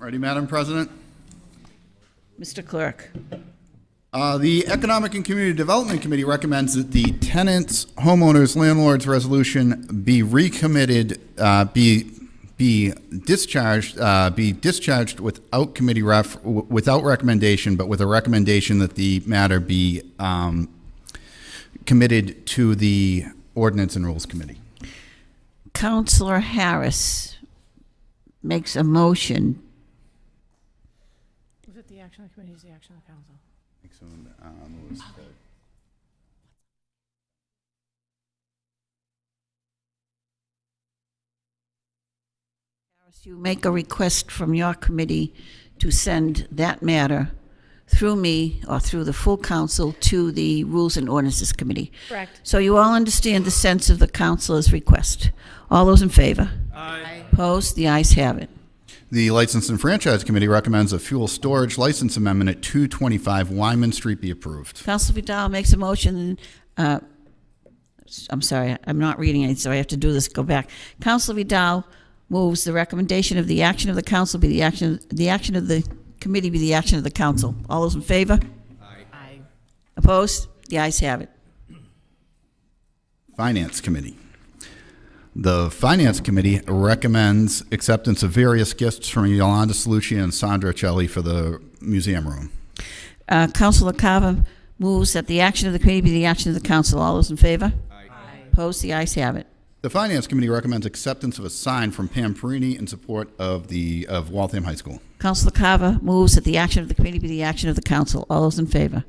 Ready, Madam President? Mr. Clerk. Uh, The Economic and Community Development Committee recommends that the tenants, homeowners, landlords resolution be recommitted, uh, be, be discharged, uh, be discharged without committee ref, without recommendation, but with a recommendation that the matter be um, committed to the Ordinance and Rules Committee. Councilor Harris makes a motion. Was the action of the committee, is the action of the council? You make a request from your committee to send that matter through me or through the full council to the Rules and Ordinances Committee. Correct. So you all understand the sense of the councilor's request. All those in favor? Aye. Opposed? The ayes have it. The License and Franchise Committee recommends a fuel storage license amendment at 225 Wyman Street be approved. Council Vidal makes a motion, uh, I'm sorry, I'm not reading it, so I have to do this, go back. Council Vidal moves the recommendation of the action of the council be the action, the action of the committee be the action of the council. All those in favor? Aye. Opposed? The ayes have it. Finance Committee. The Finance Committee recommends acceptance of various gifts from Yolanda Salucci and Sandra Celli for the museum room. Uh, Councilor Carver moves that the action of the committee be the action of the council. All those in favor? Aye. Opposed? The ayes have it. The Finance Committee recommends acceptance of a sign from Pam Perini in support of the, of Waltham High School. Councilor Carver moves that the action of the committee be the action of the council. All those in favor?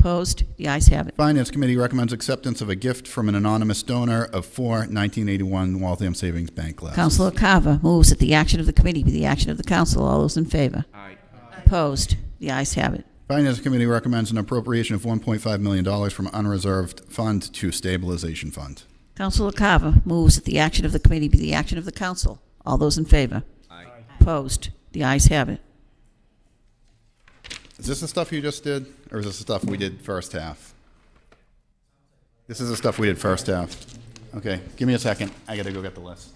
Opposed? The ayes have it. Finance Committee recommends acceptance of a gift from an anonymous donor of four 1981 Waltham Savings Bank glasses. Councilor Carver moves that the action of the committee be the action of the council. All those in favor? Aye. Opposed? The ayes have it. Finance Committee recommends an appropriation of $1.5 million from unreserved fund to stabilization fund. Councilor Carver moves that the action of the committee be the action of the council. All those in favor? Aye. Opposed? The ayes have it. Is this the stuff you just did, or is this the stuff we did first half? This is the stuff we did first half. Okay, give me a second. I gotta go get the list.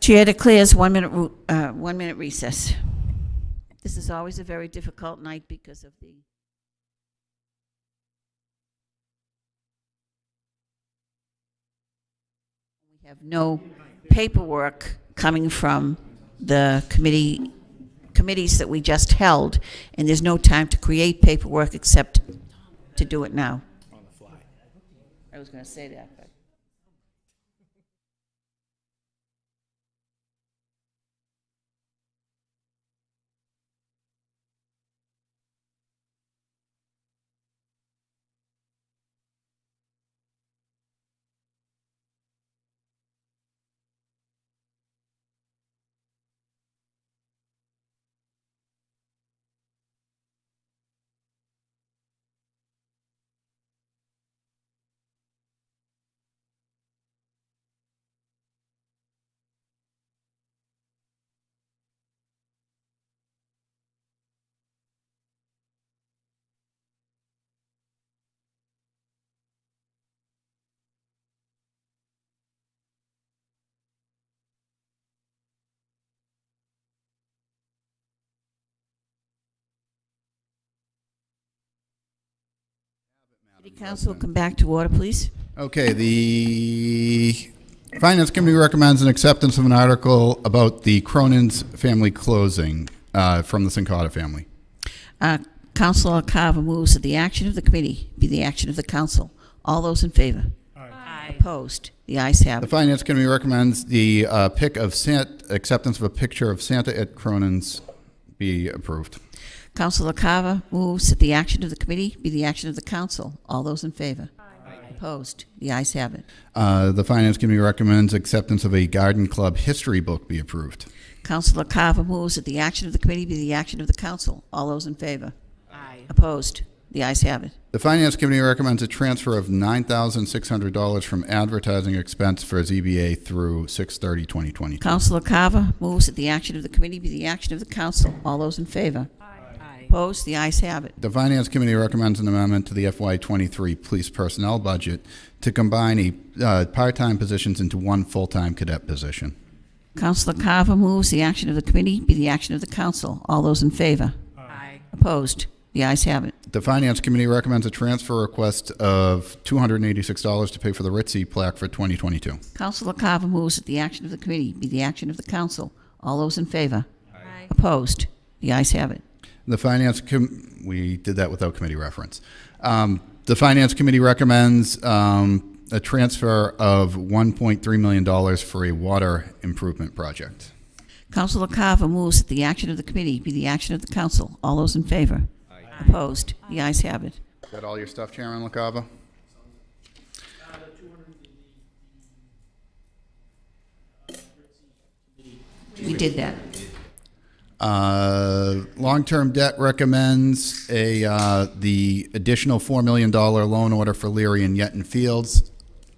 Chair declares one minute, uh, one minute recess. This is always a very difficult night because of the. We have no paperwork coming from the committee, committees that we just held, and there's no time to create paperwork except to do it now. On the fly. I was gonna say that, but. City Council, come back to order, please. Okay, the Finance Committee recommends an acceptance of an article about the Cronin's family closing uh, from the Sincata family. Uh, Councilor Carver moves that the action of the committee be the action of the council. All those in favor? Aye. Opposed? The ayes have The. Finance Committee recommends the uh, pick of Sant, acceptance of a picture of Santa at Cronin's be approved. Councilor Carver moves that the action of the committee be the action of the council. All those in favor? Aye. Opposed? The ayes have it. Uh, The Finance Committee recommends acceptance of a Garden Club history book be approved. Councilor Carver moves that the action of the committee be the action of the council. All those in favor? Aye. Opposed? The ayes have it. The Finance Committee recommends a transfer of $9,600 from advertising expense for ZBA through 6/30/2022. Councilor Carver moves that the action of the committee be the action of the council. All those in favor? Aye. Opposed? The ayes have it. The Finance Committee recommends an amendment to the FY23 police personnel budget to combine a, uh, part-time positions into one full-time cadet position. Councilor Carver moves the action of the committee be the action of the council. All those in favor? Aye. Opposed? The ayes have it. The Finance Committee recommends a transfer request of $286 to pay for the Ritzy plaque for 2022. Councilor Carver moves that the action of the committee be the action of the council. All those in favor? Aye. Opposed? The ayes have it. The Finance, Com- we did that without committee reference. Um, The Finance Committee recommends um, a transfer of $1.3 million for a water improvement project. Councilor Carver moves that the action of the committee be the action of the council. All those in favor? Opposed? The ayes have it. Is that all your stuff, Chairman LaCava? We did that. Uh, Long-term debt recommends a, uh, the additional $4 million loan order for Leary and Yetton Fields.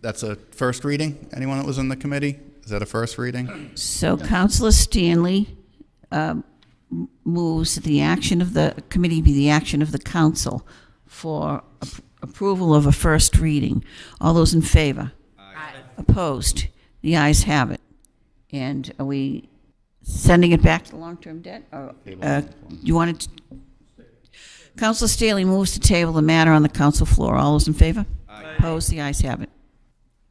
That's a first reading? Anyone that was in the committee? Is that a first reading? So Councilor Stanley um, m- moves that the action of the committee be the action of the council for ap- approval of a first reading. All those in favor? Aye. Opposed? The ayes have it. And are we sending it back to the long-term debt? or, uh, You wanted, to- Councilor Stanley moves to table the matter on the council floor. All those in favor? Opposed? The ayes have it.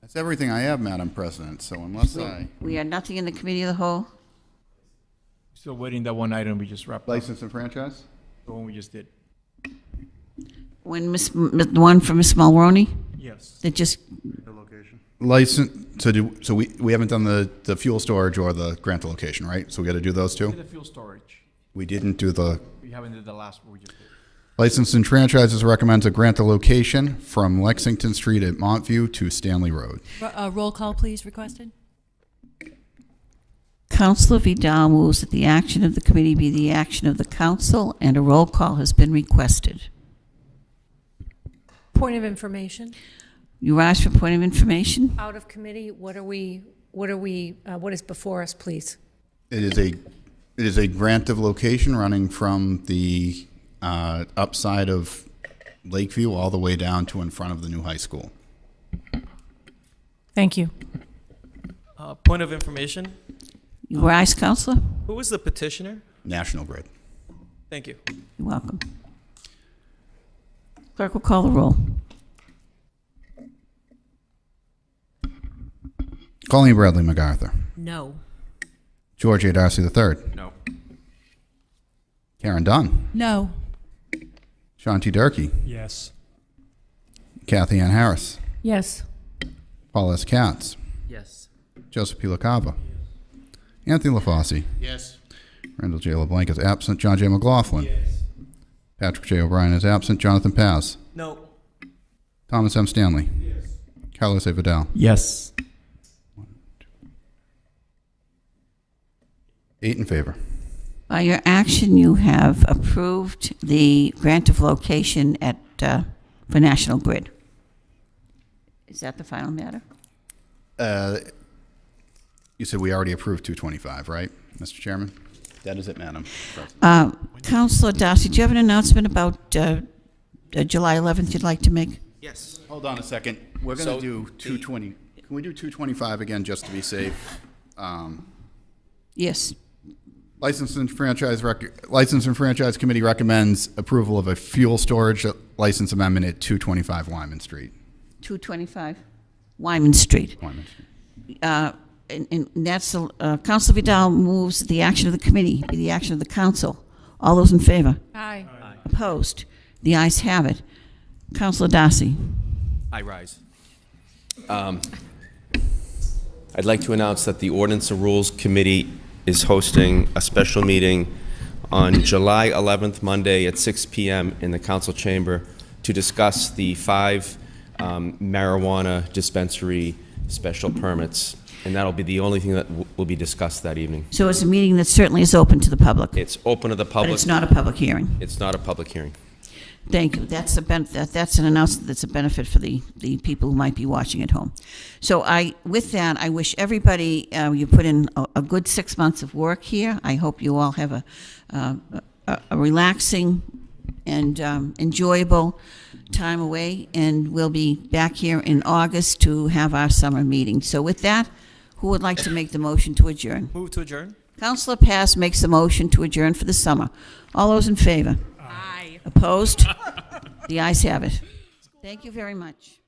That's everything I have, Madam President, so unless I, We had nothing in the committee of the whole? Still waiting that one item we just wrapped up, license and franchise? the one we just did. When Miss, the one from Miss Mulroney? Yes. That just, License, so do, so we, we haven't done the, the fuel storage or the grant location, right? So we gotta do those Did two? the fuel storage. We didn't do the, We haven't did the last one we just did. license and franchises recommends a grant the location from Lexington Street at Montview to Stanley Road. Ro- uh, Roll call, please, requested. Councilor Vidal moves that the action of the committee be the action of the council, and a roll call has been requested. Point of information, You rise for point of information? out of committee, what are we, what are we, uh, what is before us, please? It is a, it is a grant of location running from the, uh, upside of Lakeview all the way down to in front of the new high school. Thank you. Uh, Point of information, You rise, Councilor? who was the petitioner? National Grid. Thank you. You're welcome. Clerk will call the roll. Colleen Bradley MacArthur. No. George A. Darcy III. No. Karen Dunn. No. Sean T. Durkee. Yes. Kathy Ann Harris. Yes. Paul S. Katz. Yes. Joseph P. LaCava. Anthony LaFauci. Yes. Randall J. LeBlanc is absent. John J. McLaughlin. Yes. Patrick J. O'Brien is absent. Jonathan Paz. No. Thomas M. Stanley. Yes. Carlos A. Vidal. Yes. Eight in favor. By your action, you have approved the grant of location at, uh, for National Grid. Is that the final matter? Uh, You said we already approved 225, right, Mr. Chairman? That is it, Madam President. Uh, Councilor Darcy, do you have an announcement about uh, uh, July 11th you'd like to make? Yes. Hold on a second. We're going So to do the- 220. Can we do 225 again, just to be safe? Um, Yes. License and Franchise, rec- License and Franchise Committee recommends approval of a fuel storage license amendment at 225 Lyman Street. 225 Wyman Street. Lyman Street. Uh, And and that's, the- uh, Councilor Vidal moves the action of the committee be the action of the council. All those in favor? Aye. Opposed? The ayes have it. Councilor Darcy. I rise. Um, I'd like to announce that the Ordinance and Rules Committee is hosting a special meeting on July 11th, Monday at 6 PM in the council chamber to discuss the five um, marijuana dispensary special permits. And that'll be the only thing that will be discussed that evening. So it's a meeting that certainly is open to the public, It's open to the but public. it's not a public hearing. It's not a public hearing. Thank you. That's a ben, that, that's an announcement that's a benefit for the, the people who might be watching at home. So I, with that, I wish everybody, uh, you put in a, a good six months of work here. I hope you all have a, uh, a, a relaxing and um, enjoyable time away, and we'll be back here in August to have our summer meeting. So with that, Who would like to make the motion to adjourn? Move to adjourn? Councilor Paz makes the motion to adjourn for the summer. All those in favor? Opposed? The ayes have it. Thank you very much.